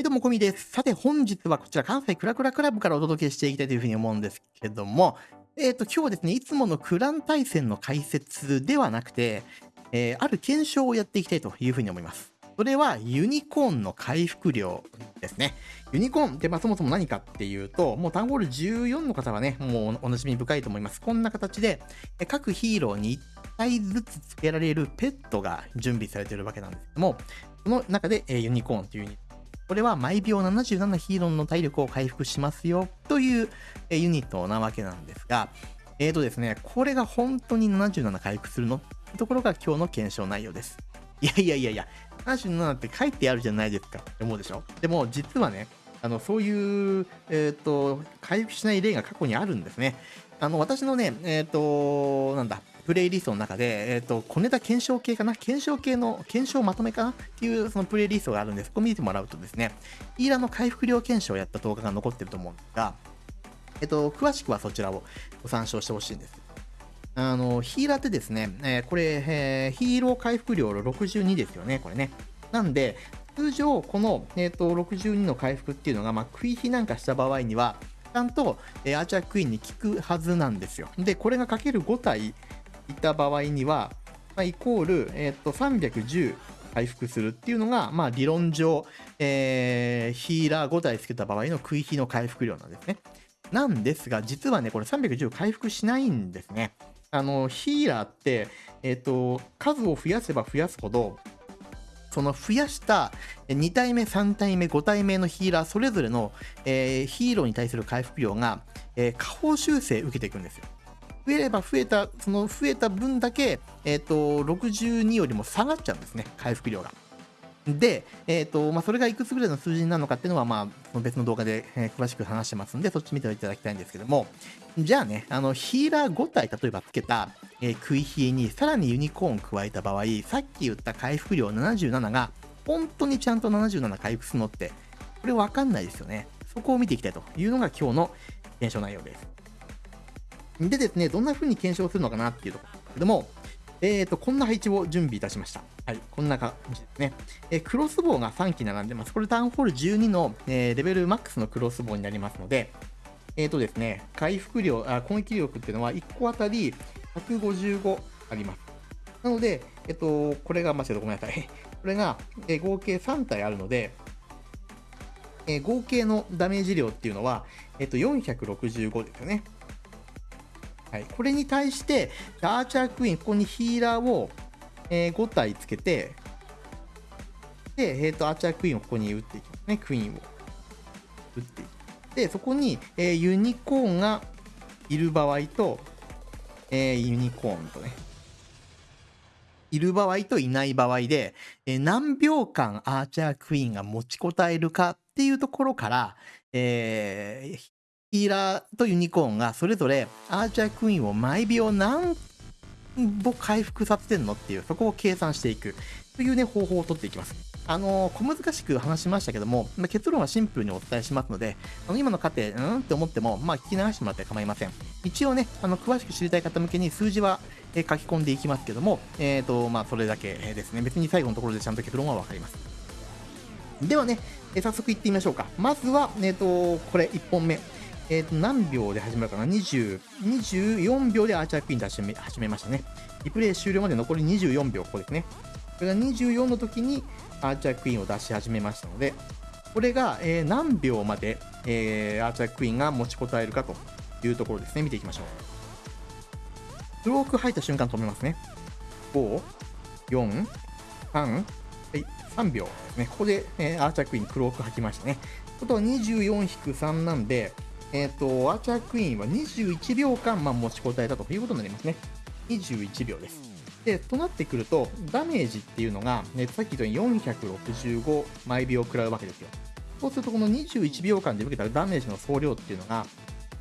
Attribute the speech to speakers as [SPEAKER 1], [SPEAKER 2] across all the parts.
[SPEAKER 1] はい、どうも、こみです。さて、本日はこちら、関西クラクラクラブからお届けしていきたいというふうに思うんですけども、えっ、と、今日はですね、いつものクラン対戦の解説ではなくて、えーある検証をやっていきたいというふうに思います。それは、ユニコーンの回復量ですね。ユニコーンって、まあ、そもそも何かっていうと、もうタンホール14の方はね、もうおなじみ深いと思います。こんな形で、各ヒーローに1体ずつ付けられるペットが準備されているわけなんですけども、その中で、えユニコーンというユニットこれは毎秒77ヒーローの体力を回復しますよというユニットなわけなんですが、えーとですね、これが本当に77回復するの？ってところが今日の検証内容です。いやいやいやいや、77って書いてあるじゃないですかって思うでしょ？でも実はね、あのそういう、えー、と回復しない例が過去にあるんですね。あの私のね、えっ、と、なんだ、プレイリストの中で、えっ、と、小ネタ検証系かな？検証系の、検証まとめかな？っていうそのプレイリストがあるんで、そこ見てもらうとですね、ヒーラーの回復量検証をやった動画が残ってると思うんですが、えっと、詳しくはそちらをご参照してほしいんです。あの、ヒーラーってですね、えーこれ、えーヒーロー回復量62ですよね、これね。なんで、通常、この、えー、と62の回復っていうのが、まあ、食い火なんかした場合には、ちゃんと、えーアーチャークイーンに効くはずなんですよ。で、これがかける5体いた場合には、まあ、イコール、えー、と310回復するっていうのが、まあ、理論上、えーヒーラー5体つけた場合の食い火の回復量なんですね。なんですが、実はね、これ310回復しないんですね。あの、ヒーラーって、えっ、と、数を増やせば増やすほど、その増やした2体目、3体目、5体目のヒーラー、それぞれの、えーヒーローに対する回復量が、えー下方修正受けていくんですよ。増えれば増えた、その増えた分だけ、えっ、と、62よりも下がっちゃうんですね、回復量が。で、えっ、と、まあ、それがいくつぐらいの数字になるのかっていうのは、まあ、その別の動画で、えー詳しく話してますんで、そっち見ていただきたいんですけども、じゃあね、あの、ヒーラー5体、例えばつけた、えー食い冷えに、さらにユニコーン加えた場合、さっき言った回復量77が、本当にちゃんと77回復するのって、これわかんないですよね。そこを見ていきたいというのが今日の検証内容です。でですね、どんな風に検証するのかなっていうところですけども、えーと、こんな配置を準備いたしました。はい、こんな感じですね。えークロスボウが3機並んでます。これタウンホール12の、えーレベルマックスのクロスボウになりますので、えーとですね、回復量、あ攻撃力っていうのは1個あたり155あります。なので、えっ、と、これが、間違えた、ごめんなさい。これが、え合計3体あるので、え合計のダメージ量っていうのは、えっ、と、465ですよね。はい、これに対して、アーチャークイーン、ここにヒーラーを、えー5体つけて、で、えーと、アーチャークイーンをここに打っていきますね、クイーンを。打っていきで、そこに、えーユニコーンがいる場合と、えーユニコーンとね、いる場合といない場合で、え何秒間アーチャークイーンが持ちこたえるかっていうところから、えーヒーラーとユニコーンがそれぞれアーチャークイーンを毎秒何歩回復させてんのっていう、そこを計算していくというね、方法を取っていきます。あの小難しく話しましたけども、ま結論はシンプルにお伝えしますので、あの今の過程、うんって思っても、まあ、聞き流してもらって構いません。一応ね、あの詳しく知りたい方向けに数字は、え書き込んでいきますけども、えーとまあ、それだけですね。別に最後のところでちゃんと結論は分かります。ではね、え早速いってみましょうか。まずは、えー、とこれ1本目。えー、と何秒で始まるかな？20 ?24 秒でアーチャークイーン出し始めましたね。リプレイ終了まで残り24秒、ここですね。これが24の時にアーチャークイーンを出し始めましたので、これが、えー何秒まで、えーアーチャークイーンが持ちこたえるかというところですね。見ていきましょう。クローク入った瞬間止めますね。5、4、3、はい、3秒ですね。ここで、えーアーチャークイーンクローク吐きましたね。ことは24-3なんで、えっ、と、アーチャークイーンは21秒間、まあ、持ちこたえたということになりますね。21秒です。で、となってくると、ダメージっていうのが、ね、さっき言ったように465毎秒食らうわけですよ。そうすると、この21秒間で受けたダメージの総量っていうのが、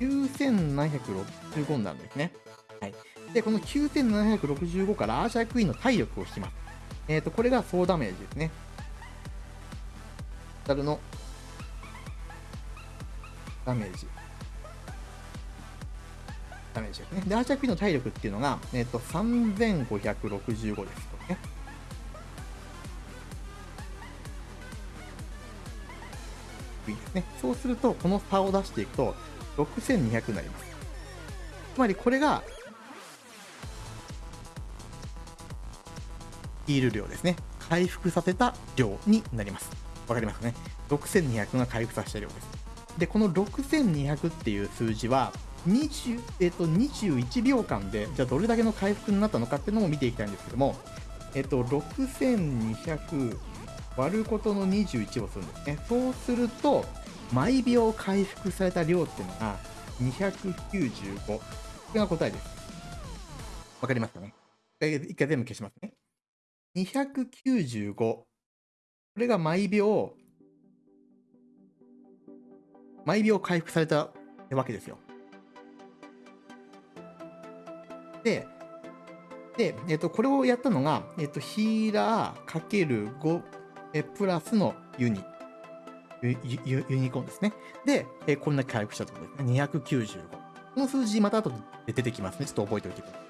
[SPEAKER 1] 9765になるんですね。はい。で、この9765からアーチャークイーンの体力を引きます。えっ、と、これが総ダメージですね。ダルのダメージ。ダメージですね。で、アーチャークイーの体力っていうのが、えっ、と、3565です。これね。ね。そうすると、この差を出していくと、6200になります。つまりこれが、ヒール量ですね。回復させた量になります。わかりますかね ?6200 が回復させた量です。で、この6200っていう数字は、20えっと、21秒間で、じゃあどれだけの回復になったのかっていうのも見ていきたいんですけども、えっと、6200割ることの21をするんですね。そうすると、毎秒回復された量っていうのが295。これが答えです。わかりますかね？一回全部消しますね。295。これが毎秒、毎秒回復されたわけですよ。で、で、えっと、これをやったのが、えっと、ヒーラーかける5えプラスのユニ。ユユユニコーンですね。で、えこんな回復したところですね。295。この数字また後で出てきますね。ちょっと覚えておいてください。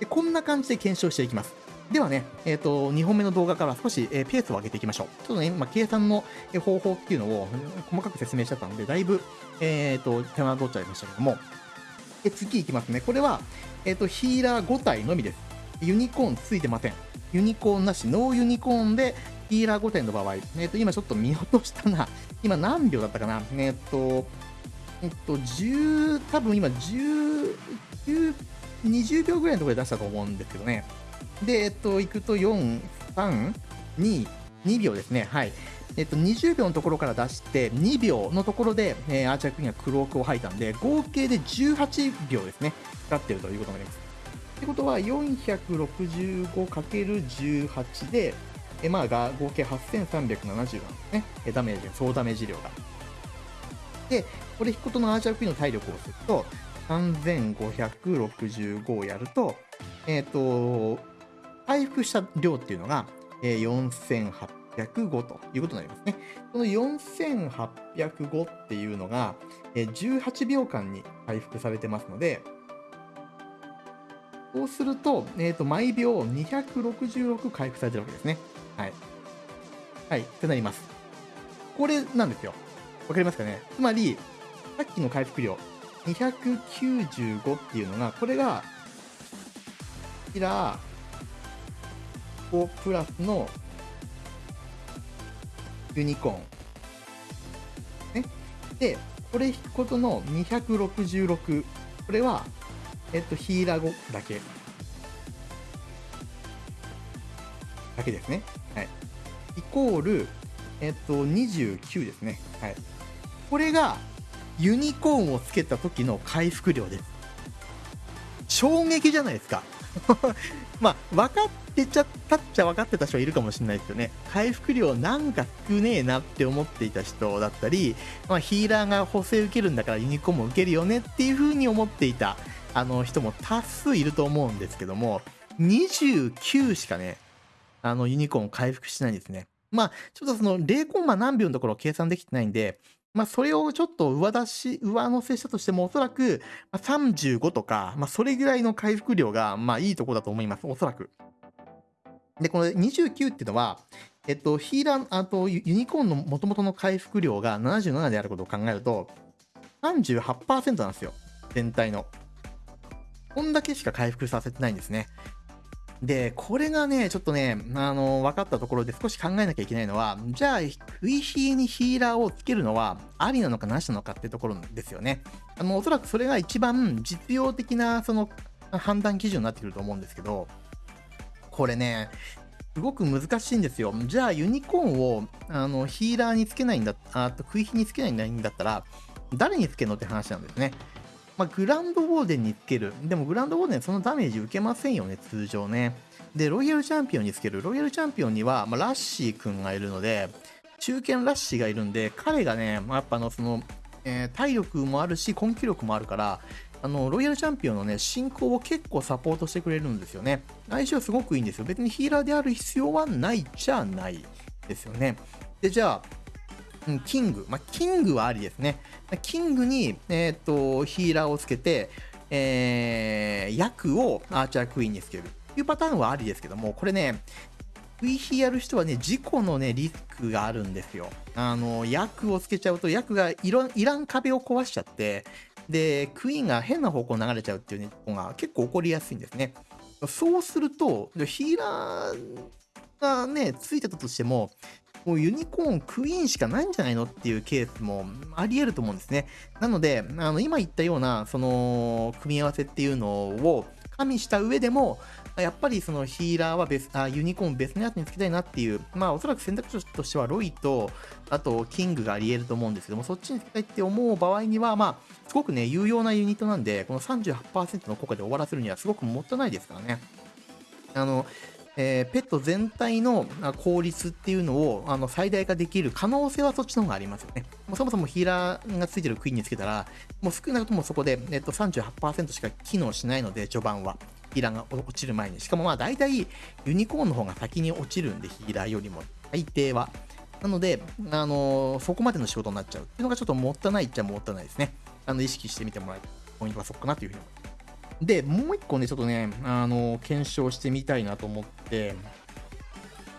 [SPEAKER 1] でこんな感じで検証していきます。ではね、えっ、ー、と、2本目の動画から少し、えー、ペースを上げていきましょう。ちょっとね、まあ、計算の方法っていうのを細かく説明しちゃったので、だいぶ、えっ、ー、と、手間取っちゃいましたけども、で次いきますね。これは、えっ、と、ヒーラー5体のみです。ユニコーンついてません。ユニコーンなし、ノーユニコーンで、ヒーラー5点の場合、えっ、ー、と、今ちょっと見落としたな。今何秒だったかなえっ、ー、と、えっと、10、多分今10、20秒ぐらいのところで出したと思うんですけどね。で、えっと、行くと4、3、2、2秒ですね。はい。えっと、20秒のところから出して、2秒のところで、えー、アーチャークイーンがクロークを吐いたんで、合計で18秒ですね、かかってるということになります。ってことは、465×18 で、えまあ、が合計8370なんですね。ダメージ、総ダメージ量が。で、これ引くことのアーチャークイーンの体力をすると、3565をやると、えっ、ー、と、回復した量っていうのが、えー、4805ということになりますね。この4805っていうのが、18秒間に回復されてますので、そうすると、えっ、ー、と、毎秒266回復されてるわけですね。はい。はい、ってなります。これなんですよ。わかりますかね？つまり、さっきの回復量、295っていうのが、これが、こちら、5プラスのユニコーン。ね。で、これ引くことの266。これは、えっと、ヒーラー5だけ。だけですね。はい。イコール、えっと、29ですね。はい。これが、ユニコーンをつけた時の回復量です。衝撃じゃないですか。まあ、分かっってちゃったっちゃ分かってた人はいるかもしれないですよね。回復量なんか少ねえなって思っていた人だったり、まあ、ヒーラーが補正受けるんだからユニコーンも受けるよねっていう風に思っていたあの人も多数いると思うんですけども、29しかね、あのユニコーン回復しないんですね。まあ、ちょっとその0コンマ何秒のところ計算できてないんで、まあ、それをちょっと上出し、上乗せしたとしても、おそらく35とか、まあ、それぐらいの回復量が、まあ、いいとこだと思います。おそらく。で、この29っていうのは、えっと、ヒーラー、あと、ユニコーンの元々の回復量が77であることを考えると、38%なんですよ。全体の。こんだけしか回復させてないんですね。で、これがね、ちょっとね、あの、分かったところで少し考えなきゃいけないのは、じゃあ、ウィヒーにヒーラーをつけるのはありなのかなしなのかっていうところですよね。あの、おそらくそれが一番実用的な、その、判断基準になってくると思うんですけど、これね、すごく難しいんですよ。じゃあ、ユニコーンを、あの、ヒーラーにつけないんだ、あと、クイヒにつけないんだったら、誰につけるのって話なんですね。まあ、グランドウォーデンにつける。でもグランドウォーデンそのダメージ受けませんよね、通常ね。で、ロイヤルチャンピオンにつける。ロイヤルチャンピオンには、まあ、ラッシーくんがいるので、中堅ラッシーがいるんで、彼がね、まあ、やっぱの、その、えー、体力もあるし、根気力もあるから、あの、ロイヤルチャンピオンのね、進行を結構サポートしてくれるんですよね。相性すごくいいんですよ。別にヒーラーである必要はないじゃないですよね。で、じゃあ、キング。まあ、キングはありですね。キングに、えっ、と、ヒーラーをつけて、えー、役をアーチャークイーンにつける。というパターンはありですけども、これね、食い火やる人はね、事故のね、リスクがあるんですよ。あの、薬をつけちゃうと、薬がいらん壁を壊しちゃって、で、クイーンが変な方向に流れちゃうっていうね、ことが結構起こりやすいんですね。そうすると、ヒーラーがね、ついてたとしても、もうユニコーンクイーンしかないんじゃないのっていうケースもあり得ると思うんですね。なので、あの今言ったような、その、組み合わせっていうのを加味した上でも、やっぱりそのヒーラーは別あユニコーン別のやつにつけたいなっていう、まあおそらく選択肢としてはロイと、あとキングがあり得ると思うんですけども、そっちにつけたいって思う場合には、まあ、すごくね、有用なユニットなんで、この38%の効果で終わらせるにはすごくもったいないですからね。あの、えー、ペット全体の効率っていうのをあの最大化できる可能性はそっちの方がありますよね。もうそもそもヒーラーがついてるクイーンにつけたら、もう少なくともそこで、えっと、38%しか機能しないので、序盤は。ヒーラーが落ちる前に。しかもまあ大体ユニコーンの方が先に落ちるんで、ヒーラーよりも。大抵は。なので、あのー、そこまでの仕事になっちゃうっていうのがちょっともったいないっちゃもったいないですね。あの、意識してみてもらいたいポイントはそこかなというふうに思います。で、もう一個ね、ちょっとね、あの、検証してみたいなと思って、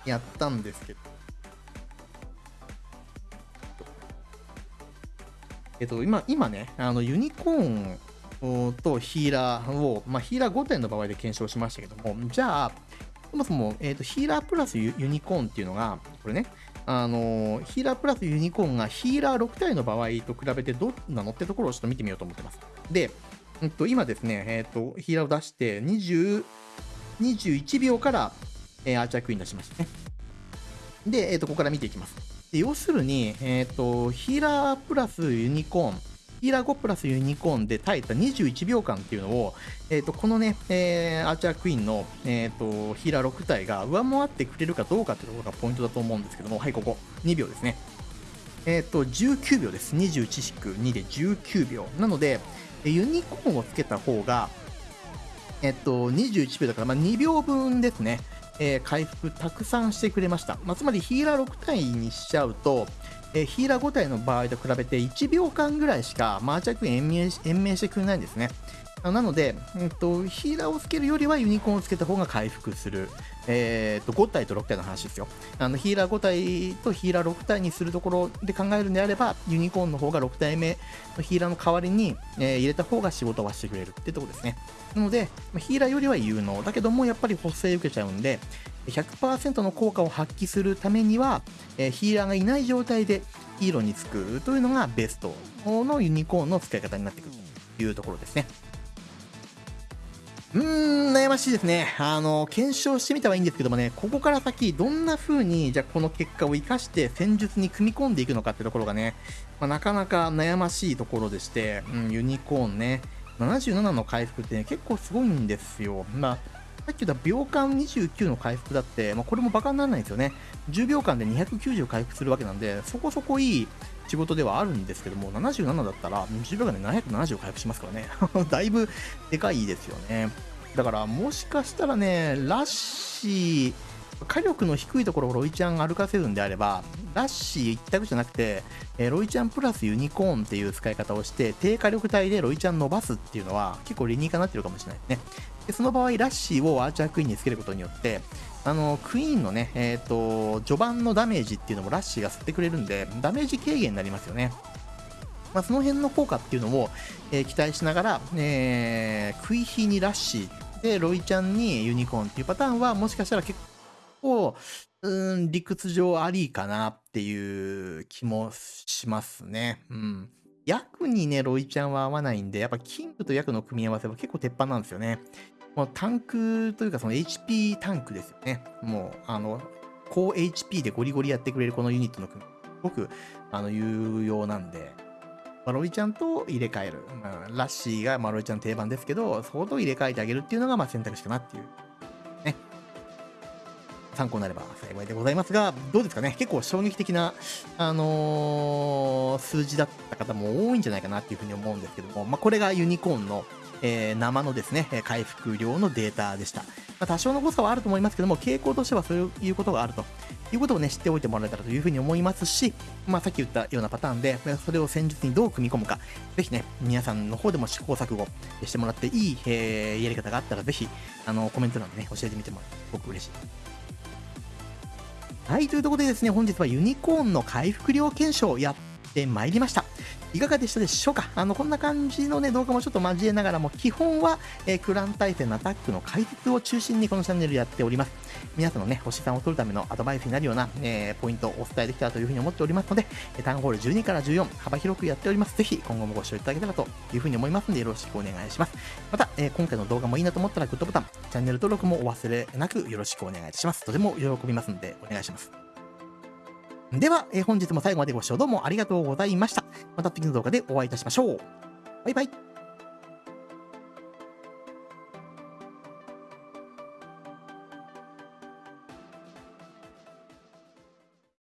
[SPEAKER 1] やったんですけど。えっと、今、今ね、あの、ユニコーンとヒーラーを、まあ、ヒーラー5点の場合で検証しましたけども、じゃあ、そもそも、えーと、ヒーラープラスユニコーンっていうのが、これね、あのヒーラープラスユニコーンがヒーラー6体の場合と比べてどうなのってところをちょっと見てみようと思ってます。で、えっと、今ですね、えっと、ヒーラーを出して20、21秒から、えー、アーチャークイーン出しましたね。で、えっと、ここから見ていきます。で要するに、えっと、ヒーラープラスユニコーン、ヒーラー5プラスユニコーンで耐えた21秒間っていうのを、えー、とこのね、えー、アーチャークイーンの、えーと、ヒーラー6体が上回ってくれるかどうかっていうところがポイントだと思うんですけども、はい、ここ、2秒ですね。えっ、ー、と、19秒です。21引く2で19秒。なので、ユニコーンをつけた方が、えっ、と、21秒だから、まあ、2秒分ですね。えー、回復たくさんしてくれました。まあ、つまりヒーラー6体にしちゃうと、えヒーラー5体の場合と比べて1秒間ぐらいしかマーチャークイーン延命延命してくれないんですね。なので、えっと、ヒーラーをつけるよりはユニコーンをつけた方が回復する。えー、と、5体と6体の話ですよ。あの、ヒーラー5体とヒーラー6体にするところで考えるんであれば、ユニコーンの方が6体目のヒーラーの代わりに、えー、入れた方が仕事はしてくれるってとこですね。なので、ヒーラーよりは有能。だけども、やっぱり補正受けちゃうんで、100%の効果を発揮するためには、えー、ヒーラーがいない状態でヒーローにつくというのがベストのユニコーンの使い方になってくるというところですね。うーん、悩ましいですね。あの、検証してみたはいいんですけどもね、ここから先、どんな風に、じゃあこの結果を生かして戦術に組み込んでいくのかってところがね、まあ、なかなか悩ましいところでして、うん、ユニコーンね、77の回復ってね、結構すごいんですよ。まあ、さっき言った秒間29の回復だって、まあ、これもバカにならないんですよね。10秒間で290回復するわけなんで、そこそこいい仕事ではあるんですけども、77だったら10秒間で770を回復しますからね。だいぶでかいですよね。だからもしかしたらね、ラッシー、火力の低いところをロイちゃん歩かせるんであれば、ラッシー一択じゃなくて、え、ロイちゃんプラスユニコーンっていう使い方をして、低火力帯でロイちゃん伸ばすっていうのは結構理にかなってるかもしれないですね。でその場合、ラッシーをアーチャークイーンにつけることによって、あのクイーンのね、えっ、ー、と、序盤のダメージっていうのもラッシーが吸ってくれるんで、ダメージ軽減になりますよね。まあ、その辺の効果っていうのを、えー、期待しながら、えー、クイヒにラッシーで、ロイちゃんにユニコーンっていうパターンは、もしかしたら結構、うん、理屈上ありかなっていう気もしますね。うん。役にね、ロイちゃんは合わないんで、やっぱキングと役の組み合わせは結構鉄板なんですよね。もうタンクというかその HP タンクですよね。もう、あの、高 HP でゴリゴリやってくれるこのユニットの組み、すごく、あの、有用なんで、ま、ロイちゃんと入れ替える。まあ、ラッシーが、ま、ロイちゃん定番ですけど、そこと入れ替えてあげるっていうのが、まあ、選択肢かなっていう。ね。参考になれば幸いでございますが、どうですかね結構衝撃的な、あのー、数字だった方も多いんじゃないかなっていうふうに思うんですけども、まあ、これがユニコーンの、えー、生のですね、回復量のデータでした。まあ、多少の誤差はあると思いますけども、傾向としてはそういうことがあるということをね、知っておいてもらえたらというふうに思いますし、まあ、さっき言ったようなパターンで、それを戦術にどう組み込むか、ぜひね、皆さんの方でも試行錯誤してもらっていい、えー、やり方があったら、ぜひ、あの、コメント欄でね、教えてみてもらって、すごく嬉しい。はい、というところでですね、本日はユニコーンの回復量検証をやってまいりました。いかがでしたでしょうか？あの、こんな感じのね、動画もちょっと交えながらも、基本は、えー、クラン対戦のアタックの解説を中心にこのチャンネルやっております。皆さんのね、星さんを取るためのアドバイスになるような、えー、ポイントをお伝えできたらというふうに思っておりますので、タウンホール12から14、幅広くやっております。ぜひ今後もご視聴いただけたらというふうに思いますので、よろしくお願いします。また、えー、今回の動画もいいなと思ったらグッドボタン、チャンネル登録もお忘れなくよろしくお願いいたします。とても喜びますので、お願いします。では、えー、本日も最後までご視聴どうもありがとうございました。また次の動画でお会いいたしましょう。バイバイ。